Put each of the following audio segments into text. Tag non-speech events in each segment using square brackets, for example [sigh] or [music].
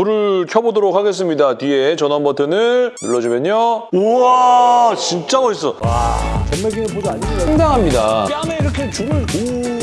불을 켜보도록 하겠습니다. 뒤에 전원 버튼을 눌러주면요. 우와 진짜 멋있어. 전매기는 보조 아닙니다. 상당합니다. 뺨에 이렇게 줄을 오.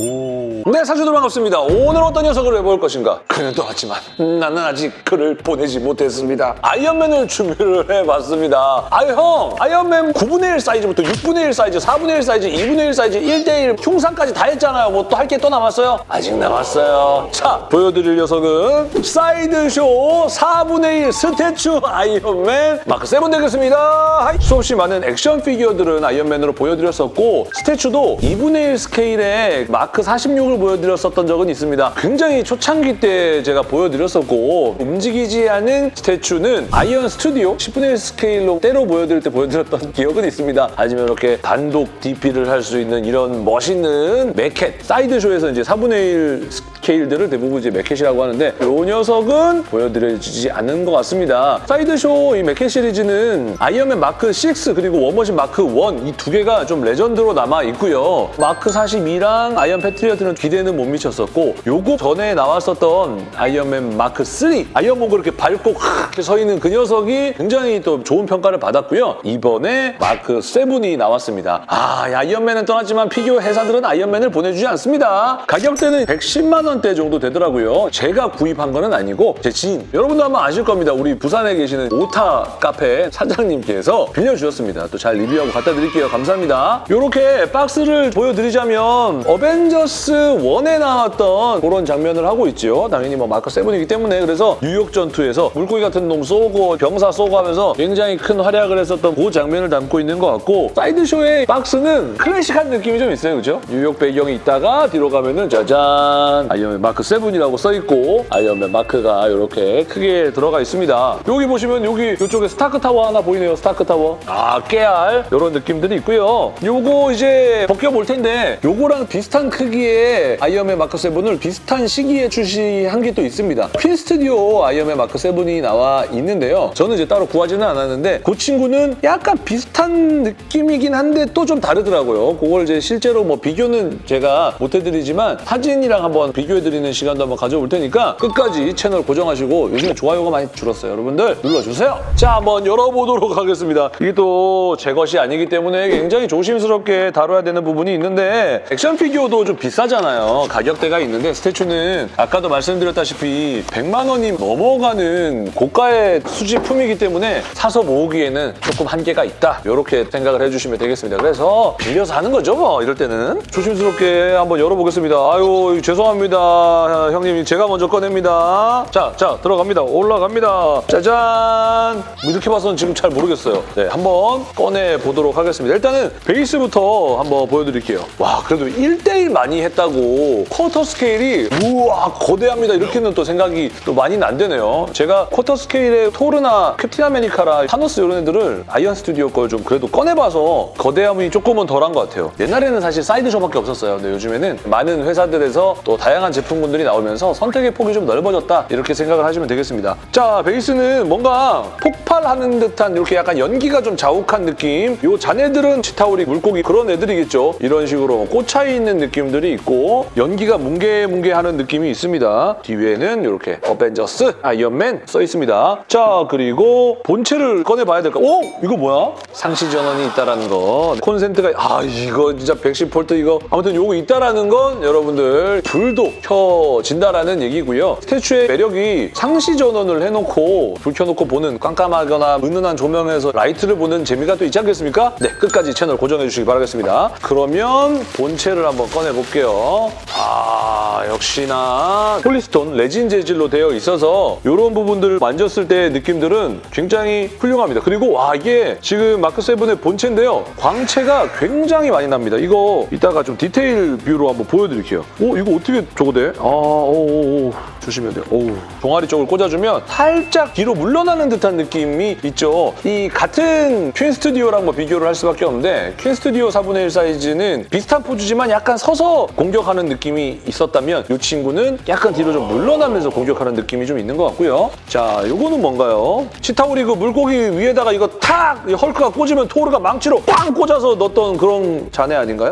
오. 네, 사주들 반갑습니다. 오늘 어떤 녀석을 해볼 것인가? 그는 떠났지만 나는 아직 그를 보내지 못했습니다. 아이언맨을 준비를 해봤습니다. 아 형! 아이언맨 9분의 1 사이즈부터 6분의 1 사이즈, 4분의 1 사이즈, 2분의 1 사이즈, 1대1 흉상까지 다 했잖아요. 뭐 또 할 게 또 남았어요? 아직 남았어요. 자, 보여드릴 녀석은 사이드쇼 4분의 1 statue 아이언맨 마크 7 되겠습니다. 수없이 많은 액션 피규어들은 아이언맨으로 보여드렸었고 스태츄도 2분의 1 스케일의 마크 46을 보여드렸었던 적은 있습니다. 굉장히 초창기 때 제가 보여드렸었고 움직이지 않은 statue는 아이언 스튜디오 10분의 1 스케일로 때로 보여드릴 때 보여드렸던 [laughs] 기억은 있습니다. 하지만 이렇게 단독 DP를 할 수 있는 이런 멋있는 maquette 사이드쇼에서 이제 4분의 1 스케일들을 대부분 이제 maquette이라고 하는데 이 녀석은 보여드려지지 않는 것 같습니다. 사이드쇼 이 maquette 시리즈는 아이언맨 마크 6 그리고 워머신 마크 1 이 두 개가 좀 레전드로 남아 있고요. 마크 42랑 아이언 패트리어트는 기대는 못 미쳤었고 요거 전에 나왔었던 아이언맨 마크 3 아이언맨 그렇게 밟고 서 있는 그 녀석이 굉장히 또 좋은 평가를 받았고요. 이번에 마크 7이 나왔습니다. 아, 이 아이언맨은 떠났지만 피규어 회사들은 아이언맨을 보내주지 않습니다. 가격대는 110만 원대 정도 되더라고요. 제가 구입한 거는 아니고 제 지인 여러분도 아마 아실 겁니다. 우리 부산에 계시는 오타 카페 사장님께서 빌려주셨습니다. 또 잘 리뷰하고 갖다 드릴게요. 감사합니다. 이렇게 박스를 보여드리자면 어벤져스 1에 나왔던 그런 장면을 하고 있죠. 당연히 뭐 마크 7이기 때문에 그래서 뉴욕 전투에서 물고기 같은 놈 쏘고 병사 쏘고 하면서 굉장히 큰 활약을 했었던 그 장면을 담고 있는 것 같고 사이드쇼의 박스는 클래식한 느낌이 좀 있어요. 그죠? 뉴욕 배경이 있다가 뒤로 가면은 짜잔 아이언맨 마크 7이라고 써있고 아이언맨 마크가 이렇게 크게 들어가 있습니다. 여기 보시면 여기 이쪽에 스타크 타워 하나 보이네요. 스타크 타워. 아 깨알 이런 느낌들이 있고요. 요거 이제 벗겨볼 텐데 요거랑 비슷한 크기의 아이언맨 마크 7을 비슷한 시기에 출시한 게 또 있습니다. 퀸 스튜디오 아이언맨 마크 7이 나와 있는데요. 저는 이제 따로 구하지는 않았는데 그 친구는 약간 비슷한 느낌이긴 한데 또 좀 다르더라고요. 그걸 이제 실제로 뭐 비교는 제가 못 해드리지만 사진이랑 한번 비교해드리는 시간도 한번 가져올 테니까 끝까지 채널 고정하시고 요즘에 좋아요가 많이 줄었어요. 여러분들 눌러주세요. 자, 한번 열어보도록 하겠습니다. 이게 또 제 것이 아니기 때문에 굉장히 조심스럽게 다뤄야 되는 부분이 있는데 액션 피규어도 좀 비싸잖아요. 가격대가 있는데 statue는 아까도 말씀드렸다시피 100만 원이 넘어가는 고가의 수집품이기 때문에 사서 모으기에는 조금 한계가 있다. 이렇게 생각을 해주시면 되겠습니다. 그래서 빌려서 하는 거죠, 뭐 이럴 때는. 조심스럽게 한번 열어보겠습니다. 아유, 죄송합니다. 형님, 제가 먼저 꺼냅니다. 자, 자, 들어갑니다. 올라갑니다. 짜잔! 뭐 이렇게 봐서는 지금 잘 모르겠어요. 네, 한번 꺼내보도록 하겠습니다. 일단은 베이스부터 한번 보여드릴게요. 와, 그래도 1대1 많이 했다고 quarter scale이 우와, 거대합니다. 이렇게는 또 생각이 또 많이는 안 되네요. 제가 quarter scale의 토르나 캡틴 아메리카라 타노스 이런 애들을 아이언 스튜디오 걸 좀 그래도 꺼내봐서 거대함이 조금은 덜한 것 같아요. 옛날에는 사실 사이드쇼밖에 없었어요. 근데 요즘에는 많은 회사들에서 또 다양한 제품군들이 나오면서 선택의 폭이 좀 넓어졌다. 이렇게 생각을 하시면 되겠습니다. 자, 베이스는 뭔가 폭발하는 듯한 이렇게 약간 연기가 좀 자욱한 느낌. 요 자네들은 치타우리 물고기 그런 애들이겠죠. 이런 식으로 꽂혀 있는 느낌 들이 있고 연기가 뭉게뭉게하는 느낌이 있습니다. 뒤에는 이렇게 어벤져스 아이언맨 써 있습니다. 자, 그리고 본체를 꺼내봐야 될까? 오! 이거 뭐야? 상시 전원이 있다라는 거. 콘센트가 아 이거 진짜 110V 이거 아무튼 요거 있다라는 건 여러분들 불도 켜진다라는 얘기고요. statue의 매력이 상시 전원을 해놓고 불 켜놓고 보는 깜깜하거나 은은한 조명에서 라이트를 보는 재미가 또 있지 않겠습니까? 네, 끝까지 채널 고정해 주시기 바라겠습니다. 그러면 본체를 한번 꺼내 볼게요. 아, 역시나 polystone 레진 재질로 되어 있어서 이런 부분들을 만졌을 때의 느낌들은 굉장히 훌륭합니다. 그리고 와 이게 지금 마크7의 본체인데요. 광채가 굉장히 많이 납니다. 이거 이따가 좀 디테일 view로 한번 보여드릴게요. 오 이거 어떻게 저거 돼? 아, 오, 오, 조심해야 돼요. 오, 종아리 쪽을 꽂아주면 살짝 뒤로 물러나는 듯한 느낌이 있죠. 이 같은 퀸 스튜디오랑 뭐 비교를 할 수밖에 없는데 퀸 스튜디오 4분의 1 사이즈는 비슷한 포즈지만 약간 서서 공격하는 느낌이 있었다면 이 친구는 약간 뒤로 좀 물러나면서 공격하는 느낌이 좀 있는 것 같고요. 자, 요거는 뭔가요? 치타우리 그 물고기 위에다가 이거 탁 헐크가 꽂으면 토르가 망치로 빵 꽂아서 넣었던 그런 자네 아닌가요?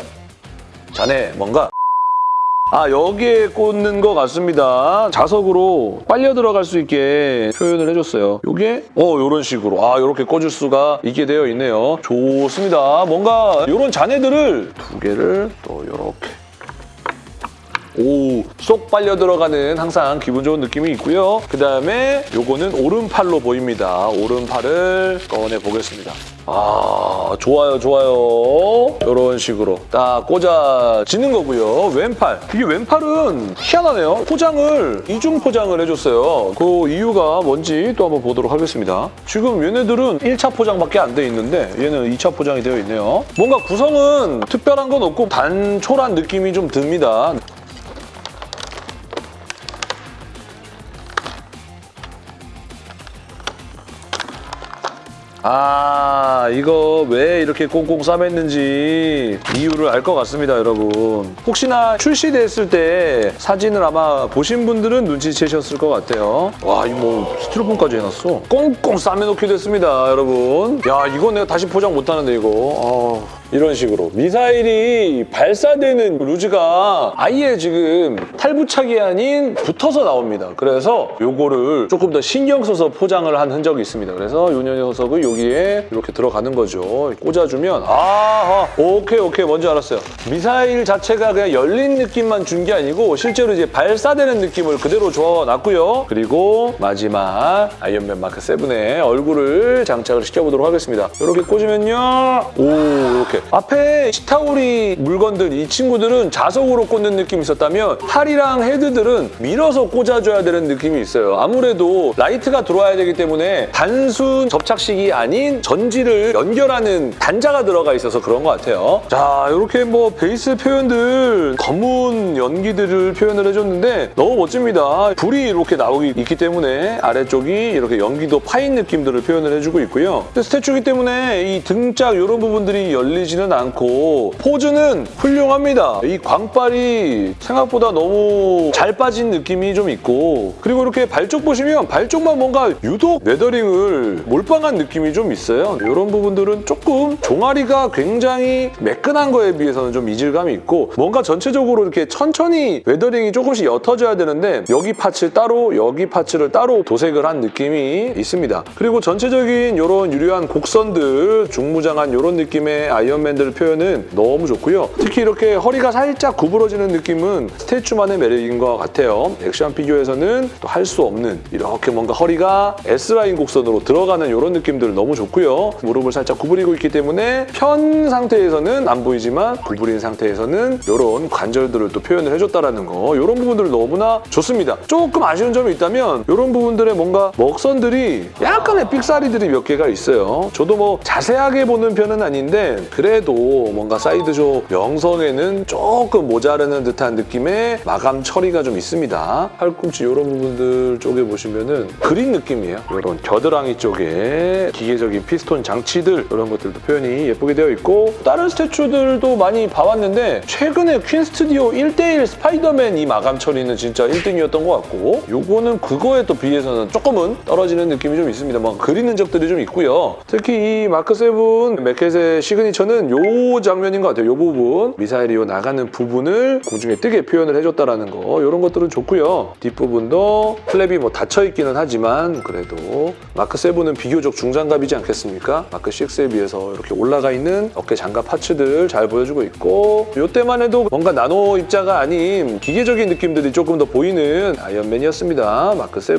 자네 뭔가 아 여기에 꽂는 것 같습니다. 자석으로 빨려 들어갈 수 있게 표현을 해줬어요. 요게 어 이런 식으로 아 이렇게 꽂을 수가 있게 되어 있네요. 좋습니다. 뭔가 이런 잔해들을 두 개를 또 이렇게 오, 쏙 빨려 들어가는 항상 기분 좋은 느낌이 있고요. 그 다음에 요거는 오른팔로 보입니다. 오른팔을 꺼내 보겠습니다. 아, 좋아요, 좋아요. 이런 식으로 딱 꽂아지는 거고요. 왼팔. 이게 왼팔은 희한하네요. 포장을 이중 포장을 해줬어요. 그 이유가 뭔지 또 한번 보도록 하겠습니다. 지금 얘네들은 1차 포장밖에 안 돼 있는데 얘는 2차 포장이 되어 있네요. 뭔가 구성은 특별한 건 없고 단촐한 느낌이 좀 듭니다. 아 이거 왜 이렇게 꽁꽁 싸맸는지 이유를 알 것 같습니다 여러분. 혹시나 출시됐을 때 사진을 아마 보신 분들은 눈치채셨을 것 같아요. 와 이거 뭐 스티로폼까지 해놨어. 꽁꽁 싸매놓게 됐습니다 여러분. 야 이거 내가 다시 포장 못하는데 이거. 아. 이런 식으로 미사일이 발사되는 루즈가 아예 지금 탈부착이 아닌 붙어서 나옵니다. 그래서 요거를 조금 더 신경 써서 포장을 한 흔적이 있습니다. 그래서 요 녀석을 여기에 이렇게 들어가는 거죠. 꽂아주면 아 오케이 오케이 뭔지 알았어요. 미사일 자체가 그냥 열린 느낌만 준 게 아니고 실제로 이제 발사되는 느낌을 그대로 줘놨고요. 그리고 마지막 아이언맨 마크 7의 얼굴을 장착을 시켜보도록 하겠습니다. 이렇게 꽂으면요. 오 이렇게 앞에 치타우리 물건들 이 친구들은 자석으로 꽂는 느낌이 있었다면 팔이랑 헤드들은 밀어서 꽂아줘야 되는 느낌이 있어요. 아무래도 라이트가 들어와야 되기 때문에 단순 접착식이 아닌 전지를 연결하는 단자가 들어가 있어서 그런 것 같아요. 자 이렇게 뭐 베이스 표현들 검은 연기들을 표현을 해줬는데 너무 멋집니다. 불이 이렇게 나오기 있기 때문에 아래쪽이 이렇게 연기도 파인 느낌들을 표현을 해주고 있고요. 근데 statue이기 때문에 이 등짝 이런 부분들이 열리지 는 않고 포즈는 훌륭합니다. 이 광발이 생각보다 너무 잘 빠진 느낌이 좀 있고 그리고 이렇게 발쪽 보시면 발 쪽만 뭔가 유독 weathering을 몰빵한 느낌이 좀 있어요. 이런 부분들은 조금 종아리가 굉장히 매끈한 거에 비해서는 좀 이질감이 있고 뭔가 전체적으로 이렇게 천천히 weathering이 조금씩 옅어져야 되는데 여기 parts 따로 여기 parts를 따로 도색을 한 느낌이 있습니다. 그리고 전체적인 이런 유려한 곡선들 중무장한 이런 느낌의 아이언 맨들 표현은 너무 좋고요. 특히 이렇게 허리가 살짝 구부러지는 느낌은 statue만의 매력인 것 같아요. 액션 피규어에서는 또 할 수 없는 이렇게 뭔가 허리가 S라인 곡선으로 들어가는 이런 느낌들 너무 좋고요. 무릎을 살짝 구부리고 있기 때문에 편 상태에서는 안 보이지만 구부린 상태에서는 이런 관절들을 또 표현을 해줬다는 거 이런 부분들 너무나 좋습니다. 조금 아쉬운 점이 있다면 이런 부분들의 뭔가 먹선들이 약간의 삑사리들이 몇 개가 있어요. 저도 뭐 자세하게 보는 편은 아닌데 그래 도 뭔가 사이드쇼 명성에는 조금 모자르는 듯한 느낌의 마감 처리가 좀 있습니다. 팔꿈치 이런 부분들 쪽에 보시면 은 그린 느낌이에요. 이런 겨드랑이 쪽에 기계적인 피스톤 장치들 이런 것들도 표현이 예쁘게 되어 있고 다른 statue들도 많이 봐왔는데 최근에 퀸 스튜디오 1대1 스파이더맨 이 마감 처리는 진짜 1등이었던 것 같고 요거는 그거에 또 비해서는 조금은 떨어지는 느낌이 좀 있습니다. 뭐 그리는 적들이 좀 있고요. 특히 이 마크 7 맥켓의 시그니처는 요 장면인 것 같아요. 요 부분 미사일이 요 나가는 부분을 공중에 뜨게 표현을 해줬다는 거 이런 것들은 좋고요. 뒷부분도 flap이 뭐 닫혀있기는 하지만 그래도 마크 7은 비교적 중장갑이지 않겠습니까? 마크 6에 비해서 이렇게 올라가 있는 어깨 장갑 parts들 잘 보여주고 있고 이때만 해도 뭔가 나노 입자가 아닌 기계적인 느낌들이 조금 더 보이는 아이언맨이었습니다. 마크 7.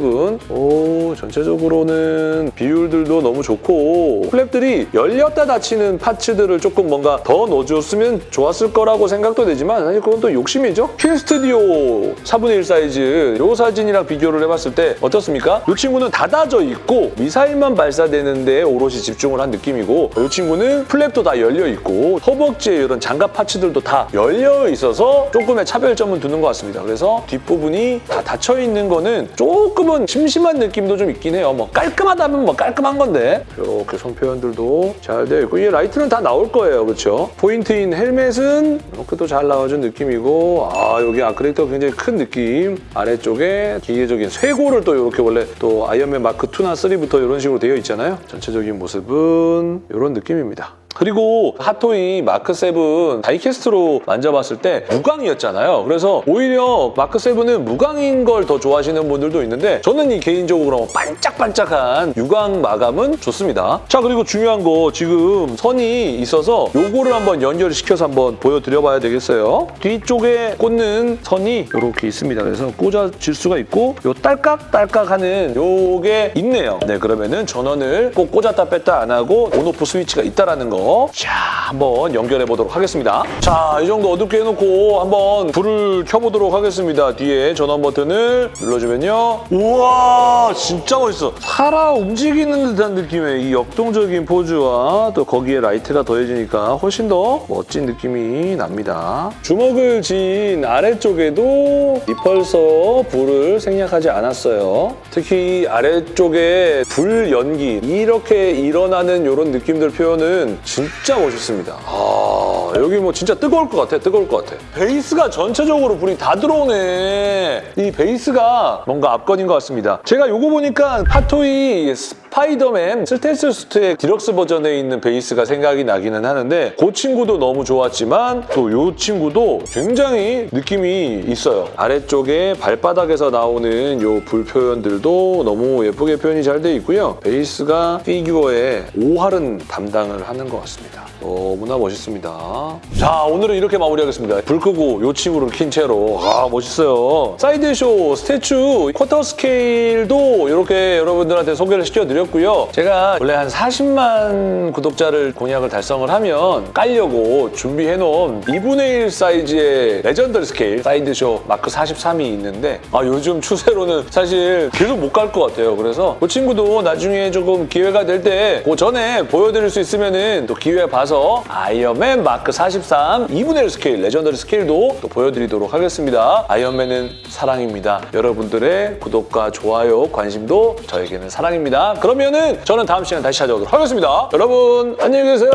오 전체적으로는 비율들도 너무 좋고 flap들이 열렸다 닫히는 parts들을 조금 뭔가 더 넣어줬으면 좋았을 거라고 생각도 되지만 사실 그건 또 욕심이죠. 퀸 스튜디오 4분의 1 사이즈 이 사진이랑 비교를 해봤을 때 어떻습니까? 이 친구는 닫아져 있고 미사일만 발사되는 데 오롯이 집중을 한 느낌이고 이 친구는 flap도 다 열려 있고 허벅지에 이런 장갑 parts들도 다 열려 있어서 조금의 차별점은 두는 것 같습니다. 그래서 뒷부분이 다 닫혀 있는 거는 조금은 심심한 느낌도 좀 있긴 해요. 뭐 깔끔하다면 뭐 깔끔한 건데 이렇게 손 표현들도 잘 되어 있고 이 라이트는 다 나올 거예요. 그렇죠? 포인트인 헬멧은 이렇게 또 잘 나와준 느낌이고 아 여기 아크릴도 굉장히 큰 느낌 아래쪽에 기계적인 쇄골을 또 이렇게 원래 또 아이언맨 마크 2나 3부터 이런 식으로 되어 있잖아요. 전체적인 모습은 이런 느낌입니다. 그리고 핫토이 마크 7 die-cast로 만져봤을 때 무광이었잖아요. 그래서 오히려 마크 7은 무광인 걸 더 좋아하시는 분들도 있는데 저는 이 개인적으로 반짝반짝한 유광 마감은 좋습니다. 자 그리고 중요한 거 지금 선이 있어서 요거를 한번 연결을 시켜서 한번 보여드려봐야 되겠어요. 뒤쪽에 꽂는 선이 이렇게 있습니다. 그래서 꽂아질 수가 있고 요 딸깍딸깍하는 요게 있네요. 네 그러면은 전원을 꼭 꽂았다 뺐다 안 하고 on off 스위치가 있다라는 거. 자 한번 연결해 보도록 하겠습니다. 자 이 정도 어둡게 해놓고 한번 불을 켜보도록 하겠습니다. 뒤에 전원 버튼을 눌러주면요. 우와 진짜 멋있어. 살아 움직이는 듯한 느낌의 이 역동적인 포즈와 또 거기에 라이트가 더해지니까 훨씬 더 멋진 느낌이 납니다. 주먹을 쥔 아래쪽에도 repulsor 불을 생략하지 않았어요. 특히 이 아래쪽에 불 연기 이렇게 일어나는 이런 느낌들 표현은 진짜 멋있습니다. 아 여기 뭐 진짜 뜨거울 것 같아 뜨거울 것 같아. 베이스가 전체적으로 불이 다 들어오네. 이 베이스가 뭔가 압권인 것 같습니다. 제가 요거 보니까 핫토이 스파이더맨 stealth suit의 deluxe 버전에 있는 베이스가 생각이 나기는 하는데 그 친구도 너무 좋았지만 또 요 친구도 굉장히 느낌이 있어요. 아래쪽에 발바닥에서 나오는 요 불 표현들도 너무 예쁘게 표현이 잘 돼 있고요. 베이스가 피규어의 오할은 담당을 하는 것 같습니다. 너무나 멋있습니다. 자 오늘은 이렇게 마무리하겠습니다. 불 끄고 요 친구를 킨 채로 아 멋있어요. 사이드쇼 statue quarter scale도 이렇게 여러분들한테 소개를 시켜드렸고요. 제가 원래 한 40만 구독자를 공약을 달성을 하면 깔려고 준비해놓은 2분의 1 사이즈의 legendary scale 사이드쇼 마크 43이 있는데 아 요즘 추세로는 사실 계속 못 갈 것 같아요. 그래서 그 친구도 나중에 조금 기회가 될 때 그 전에 보여드릴 수 있으면은 또 기회 봐서 아이언맨 마크 43 2분의 1 scale legendary scale도 또 보여드리도록 하겠습니다. 아이언맨은 사랑입니다. 여러분들의 구독과 좋아요, 관심도 저에게는 사랑입니다. 그러면은 저는 다음 시간에 다시 찾아오도록 하겠습니다. 여러분 안녕히 계세요.